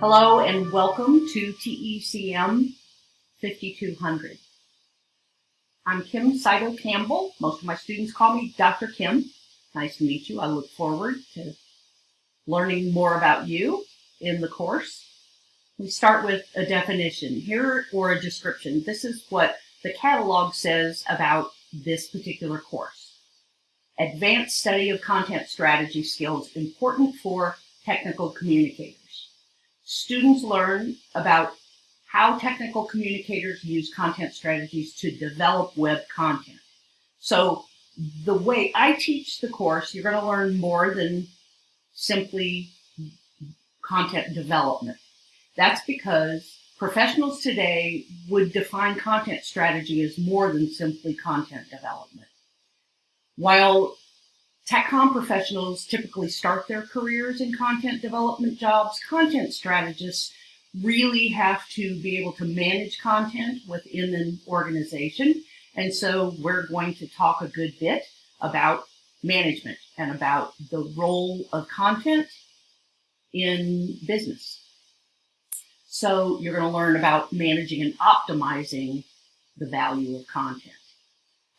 Hello and welcome to TECM 5200. I'm Kim Sydow Campbell. Most of my students call me Dr. Kim. Nice to meet you. I look forward to learning more about you in the course. We start with a definition here or a description. This is what the catalog says about this particular course. Advanced study of content strategy skills important for technical communicators. Students learn about how technical communicators use content strategies to develop web content. So the way I teach the course, you're going to learn more than simply content development. That's because professionals today would define content strategy as more than simply content development. While TechCom professionals typically start their careers in content development jobs. Content strategists really have to be able to manage content within an organization. And so we're going to talk a good bit about management and about the role of content in business. So you're going to learn about managing and optimizing the value of content.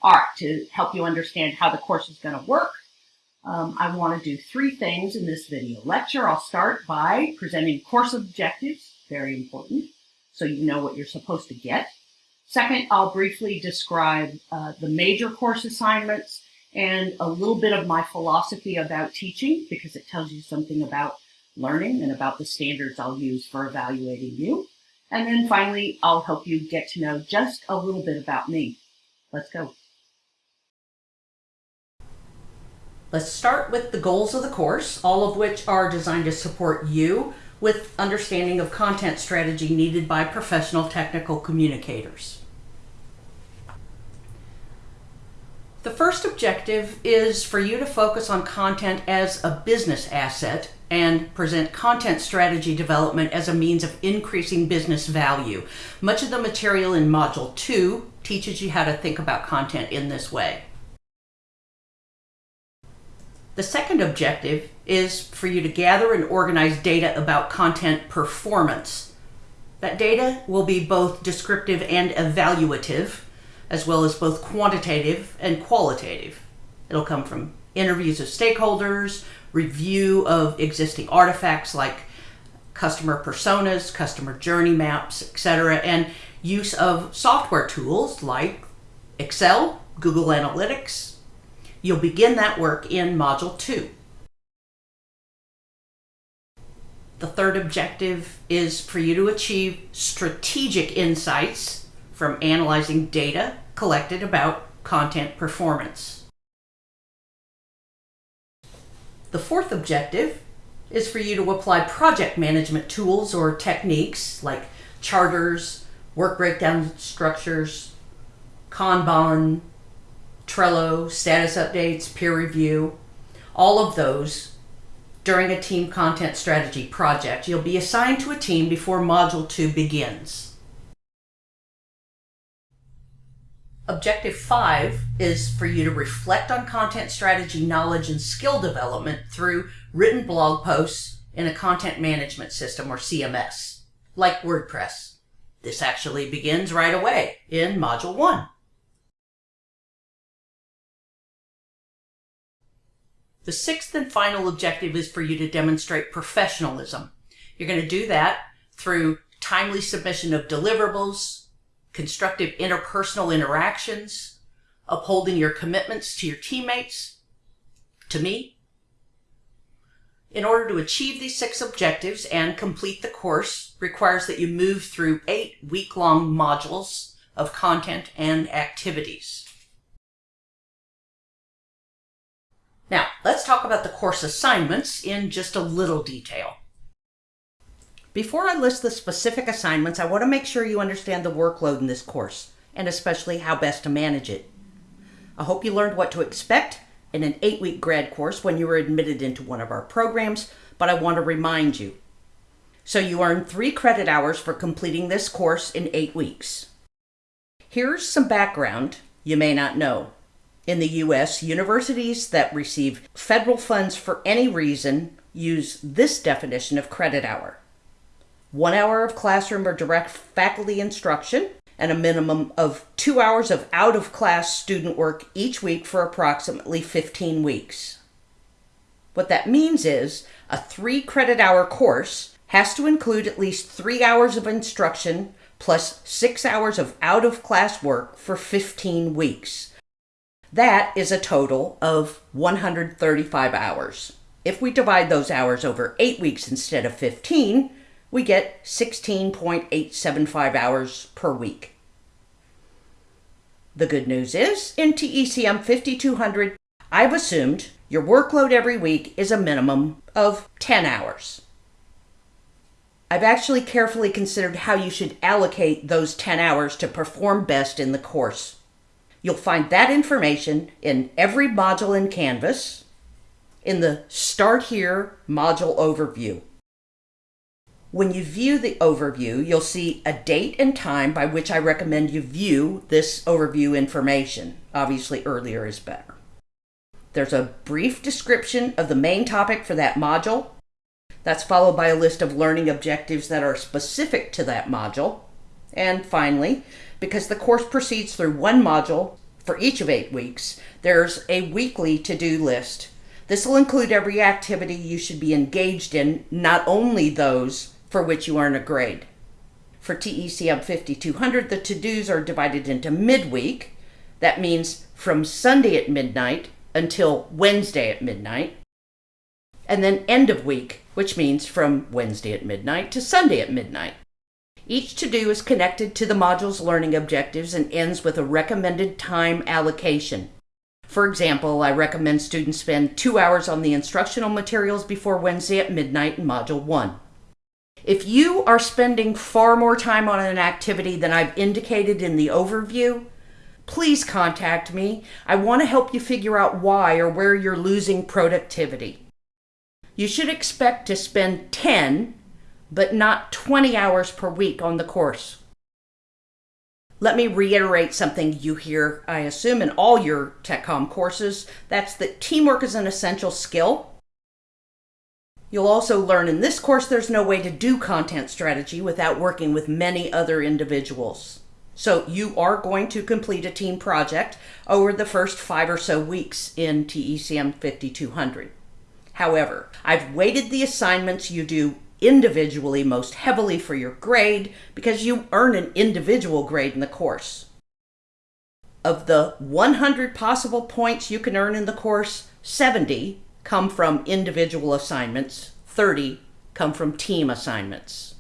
All right, to help you understand how the course is going to work, um, I want to do three things in this video lecture. I'll start by presenting course objectives, very important, so you know what you're supposed to get. Second, I'll briefly describe uh, the major course assignments and a little bit of my philosophy about teaching because it tells you something about learning and about the standards I'll use for evaluating you. And then finally, I'll help you get to know just a little bit about me. Let's go. Let's start with the goals of the course, all of which are designed to support you with understanding of content strategy needed by professional technical communicators. The first objective is for you to focus on content as a business asset and present content strategy development as a means of increasing business value. Much of the material in Module 2 teaches you how to think about content in this way. The second objective is for you to gather and organize data about content performance. That data will be both descriptive and evaluative, as well as both quantitative and qualitative. It'll come from interviews of stakeholders, review of existing artifacts like customer personas, customer journey maps, etc., and use of software tools like Excel, Google Analytics, You'll begin that work in Module 2. The third objective is for you to achieve strategic insights from analyzing data collected about content performance. The fourth objective is for you to apply project management tools or techniques like charters, work breakdown structures, Kanban, Trello, status updates, peer review, all of those during a team content strategy project. You'll be assigned to a team before Module 2 begins. Objective 5 is for you to reflect on content strategy knowledge and skill development through written blog posts in a content management system or CMS, like WordPress. This actually begins right away in Module 1. The sixth and final objective is for you to demonstrate professionalism. You're going to do that through timely submission of deliverables, constructive interpersonal interactions, upholding your commitments to your teammates, to me. In order to achieve these six objectives and complete the course requires that you move through eight week-long modules of content and activities. Now, let's talk about the course assignments in just a little detail. Before I list the specific assignments, I want to make sure you understand the workload in this course, and especially how best to manage it. I hope you learned what to expect in an eight-week grad course when you were admitted into one of our programs, but I want to remind you. So you earn three credit hours for completing this course in eight weeks. Here's some background you may not know in the U.S., universities that receive federal funds for any reason use this definition of credit hour. one hour of classroom or direct faculty instruction, and a minimum of two hours of out of class student work each week for approximately 15 weeks. What that means is a three credit hour course has to include at least three hours of instruction plus six hours of out of class work for 15 weeks. That is a total of 135 hours. If we divide those hours over eight weeks instead of 15, we get 16.875 hours per week. The good news is, in TECM 5200, I've assumed your workload every week is a minimum of 10 hours. I've actually carefully considered how you should allocate those 10 hours to perform best in the course. You'll find that information in every module in Canvas in the Start Here module overview. When you view the overview, you'll see a date and time by which I recommend you view this overview information. Obviously, earlier is better. There's a brief description of the main topic for that module. That's followed by a list of learning objectives that are specific to that module. And finally, because the course proceeds through one module for each of eight weeks, there's a weekly to do list. This will include every activity you should be engaged in, not only those for which you earn a grade. For TECM 5200, the to dos are divided into midweek. That means from Sunday at midnight until Wednesday at midnight. And then end of week, which means from Wednesday at midnight to Sunday at midnight. Each to do is connected to the module's learning objectives and ends with a recommended time allocation. For example, I recommend students spend two hours on the instructional materials before Wednesday at midnight in Module 1. If you are spending far more time on an activity than I've indicated in the overview, please contact me. I want to help you figure out why or where you're losing productivity. You should expect to spend 10, but not 20 hours per week on the course. Let me reiterate something you hear, I assume, in all your TechCom courses. That's that teamwork is an essential skill You'll also learn in this course there's no way to do content strategy without working with many other individuals. So you are going to complete a team project over the first five or so weeks in TECM 5200. However, I've weighted the assignments you do individually most heavily for your grade because you earn an individual grade in the course. Of the 100 possible points you can earn in the course, 70 come from individual assignments, 30 come from team assignments.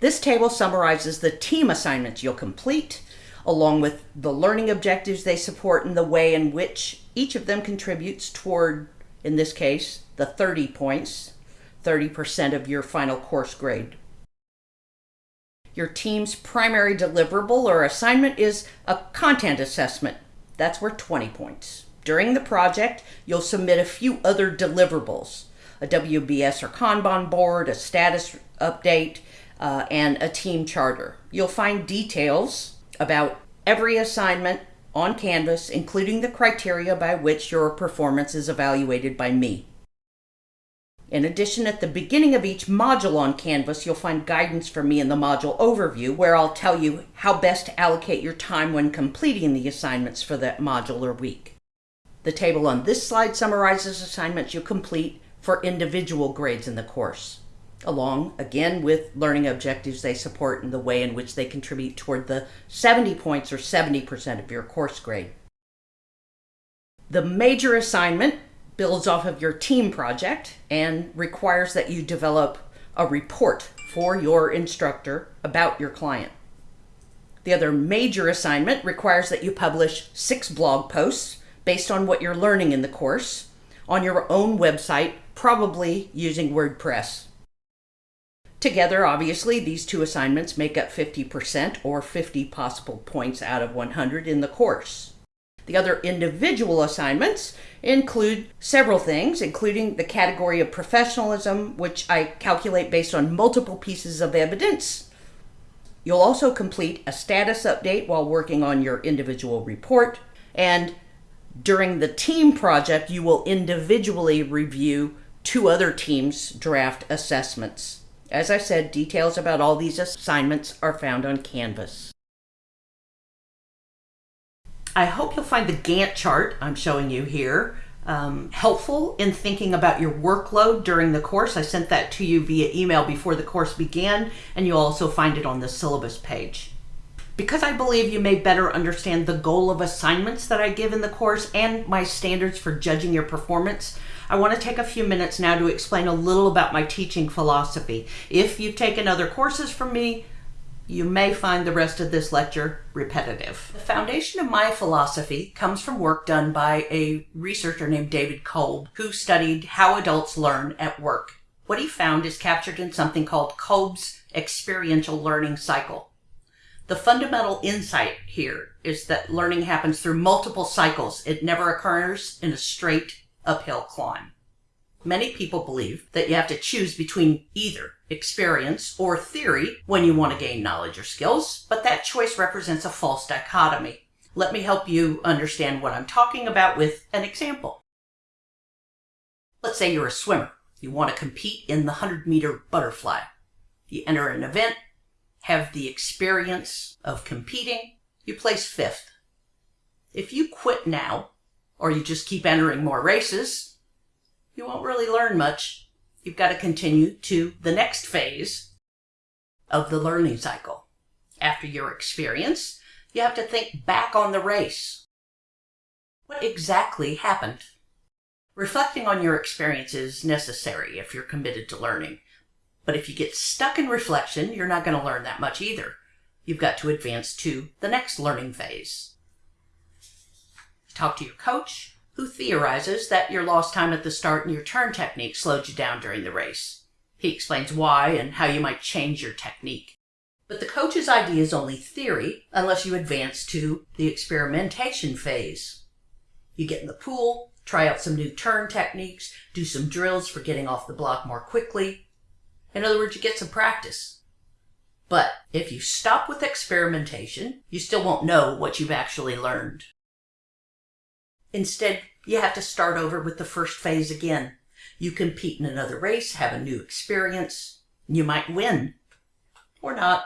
This table summarizes the team assignments you'll complete, along with the learning objectives they support and the way in which each of them contributes toward, in this case, the 30 points, 30% of your final course grade. Your team's primary deliverable or assignment is a content assessment. That's worth 20 points. During the project, you'll submit a few other deliverables, a WBS or Kanban board, a status update, uh, and a team charter. You'll find details about every assignment on Canvas, including the criteria by which your performance is evaluated by me. In addition, at the beginning of each module on Canvas, you'll find guidance from me in the module overview, where I'll tell you how best to allocate your time when completing the assignments for that module or week. The table on this slide summarizes assignments you complete for individual grades in the course, along, again, with learning objectives they support and the way in which they contribute toward the 70 points or 70% of your course grade. The major assignment builds off of your team project and requires that you develop a report for your instructor about your client. The other major assignment requires that you publish six blog posts based on what you're learning in the course on your own website, probably using WordPress. Together, obviously, these two assignments make up 50% or 50 possible points out of 100 in the course. The other individual assignments include several things, including the category of professionalism, which I calculate based on multiple pieces of evidence. You'll also complete a status update while working on your individual report, and during the team project, you will individually review two other teams' draft assessments. As I said, details about all these assignments are found on Canvas. I hope you'll find the Gantt chart I'm showing you here um, helpful in thinking about your workload during the course. I sent that to you via email before the course began, and you'll also find it on the syllabus page. Because I believe you may better understand the goal of assignments that I give in the course and my standards for judging your performance, I want to take a few minutes now to explain a little about my teaching philosophy. If you've taken other courses from me, you may find the rest of this lecture repetitive. The foundation of my philosophy comes from work done by a researcher named David Kolb, who studied how adults learn at work. What he found is captured in something called Kolb's experiential learning cycle. The fundamental insight here is that learning happens through multiple cycles. It never occurs in a straight uphill climb. Many people believe that you have to choose between either experience or theory when you want to gain knowledge or skills, but that choice represents a false dichotomy. Let me help you understand what I'm talking about with an example. Let's say you're a swimmer. You want to compete in the 100 meter butterfly. You enter an event, have the experience of competing, you place fifth. If you quit now, or you just keep entering more races, you won't really learn much. You've got to continue to the next phase of the learning cycle. After your experience, you have to think back on the race. What exactly happened? Reflecting on your experience is necessary if you're committed to learning. But if you get stuck in reflection, you're not going to learn that much either. You've got to advance to the next learning phase. Talk to your coach, who theorizes that your lost time at the start and your turn technique slowed you down during the race. He explains why and how you might change your technique. But the coach's idea is only theory unless you advance to the experimentation phase. You get in the pool, try out some new turn techniques, do some drills for getting off the block more quickly. In other words, you get some practice. But if you stop with experimentation, you still won't know what you've actually learned. Instead, you have to start over with the first phase again. You compete in another race, have a new experience. You might win. Or not.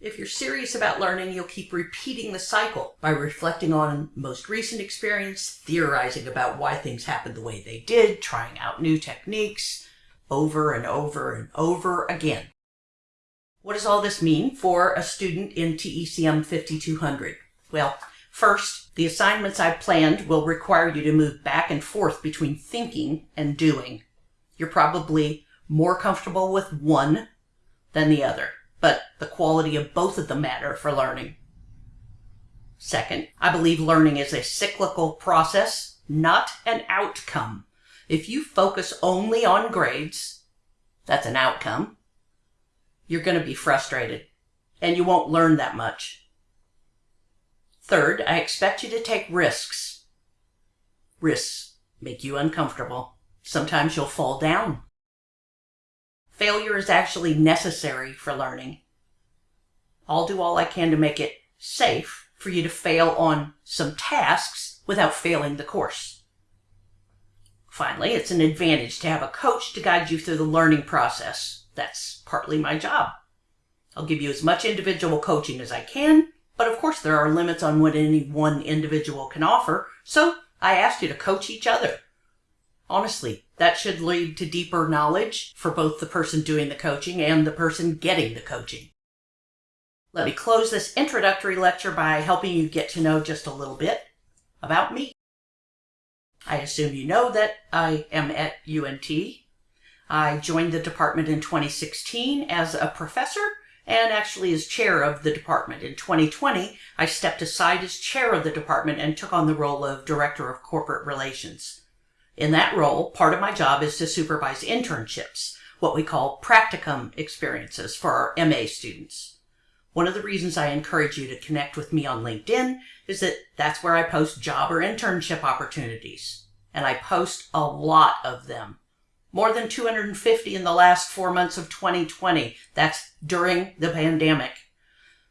If you're serious about learning, you'll keep repeating the cycle by reflecting on most recent experience, theorizing about why things happened the way they did, trying out new techniques over and over and over again. What does all this mean for a student in TECM 5200? Well, First, the assignments I've planned will require you to move back and forth between thinking and doing. You're probably more comfortable with one than the other, but the quality of both of them matter for learning. Second, I believe learning is a cyclical process, not an outcome. If you focus only on grades, that's an outcome, you're going to be frustrated and you won't learn that much. Third, I expect you to take risks. Risks make you uncomfortable. Sometimes you'll fall down. Failure is actually necessary for learning. I'll do all I can to make it safe for you to fail on some tasks without failing the course. Finally, it's an advantage to have a coach to guide you through the learning process. That's partly my job. I'll give you as much individual coaching as I can, but of course, there are limits on what any one individual can offer, so I asked you to coach each other. Honestly, that should lead to deeper knowledge for both the person doing the coaching and the person getting the coaching. Let me close this introductory lecture by helping you get to know just a little bit about me. I assume you know that I am at UNT. I joined the department in 2016 as a professor and actually as chair of the department. In 2020, I stepped aside as chair of the department and took on the role of director of corporate relations. In that role, part of my job is to supervise internships, what we call practicum experiences for our MA students. One of the reasons I encourage you to connect with me on LinkedIn is that that's where I post job or internship opportunities. And I post a lot of them more than 250 in the last four months of 2020. That's during the pandemic.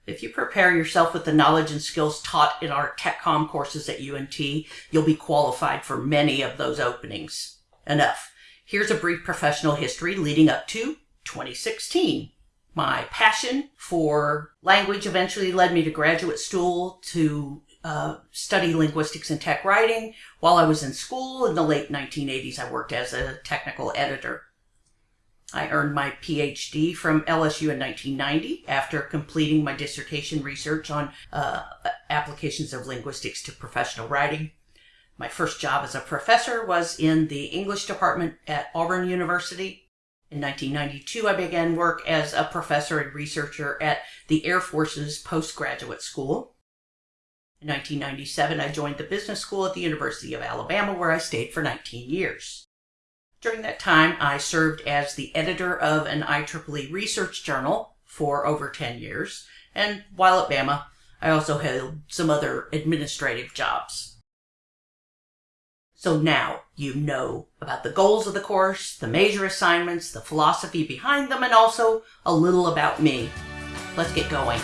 If you prepare yourself with the knowledge and skills taught in our TechCom courses at UNT, you'll be qualified for many of those openings. Enough. Here's a brief professional history leading up to 2016. My passion for language eventually led me to graduate school to uh, study linguistics and tech writing. While I was in school in the late 1980s, I worked as a technical editor. I earned my PhD from LSU in 1990 after completing my dissertation research on uh, applications of linguistics to professional writing. My first job as a professor was in the English department at Auburn University. In 1992, I began work as a professor and researcher at the Air Force's postgraduate school. In 1997, I joined the business school at the University of Alabama, where I stayed for 19 years. During that time, I served as the editor of an IEEE research journal for over 10 years, and while at Bama, I also held some other administrative jobs. So now you know about the goals of the course, the major assignments, the philosophy behind them, and also a little about me. Let's get going.